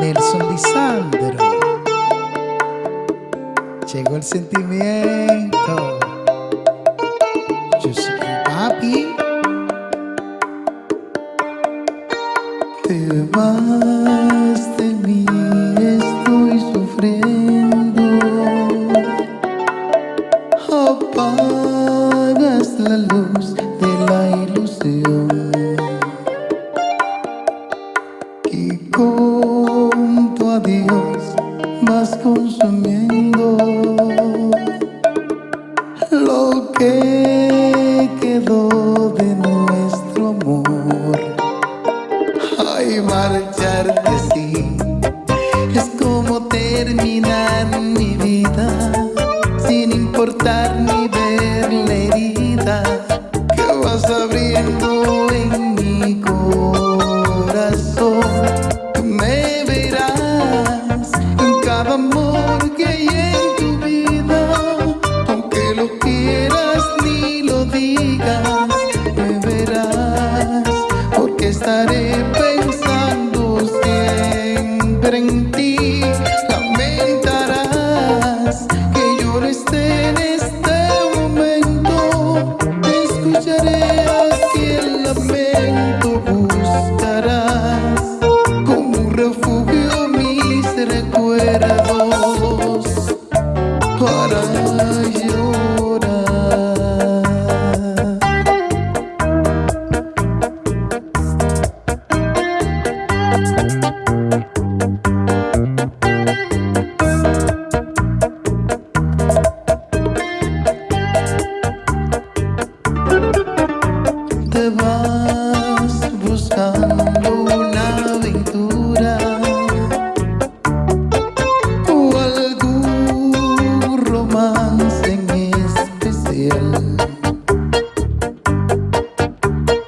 Nelson Lisandro. Llegó el sentimiento. Yo soy papi. Te vas de mí, estoy sufriendo. Apagas la luz de la ilusión. Marcharte así es como terminar mi vida sin importar ni ver la herida que vas abriendo en mi corazón. Me verás en cada amor que hay en tu vida, aunque lo quieras ni lo digas, me verás porque estaré recuerdos para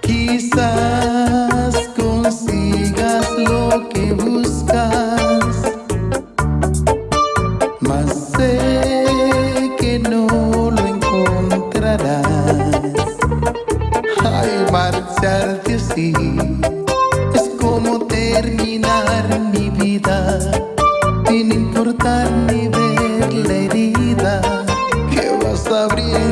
Quizás consigas lo que buscas, mas sé que no lo encontrarás. Ay, marcharte así es como terminar mi vida sin importar ni ver la herida que vas abriendo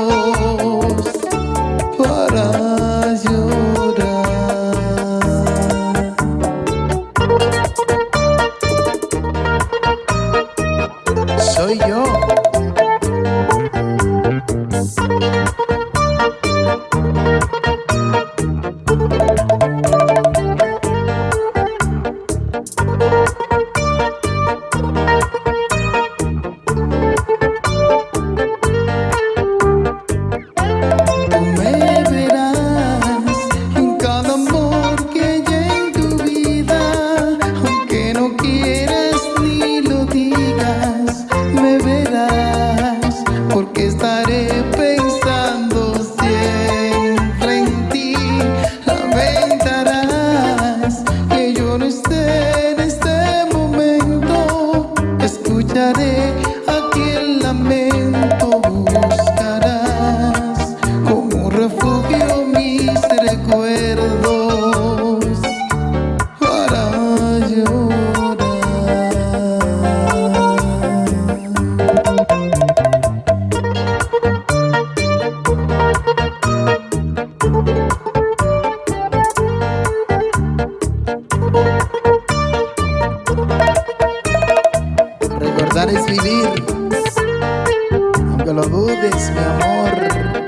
yo. Recordar es vivir, aunque lo dudes, mi amor.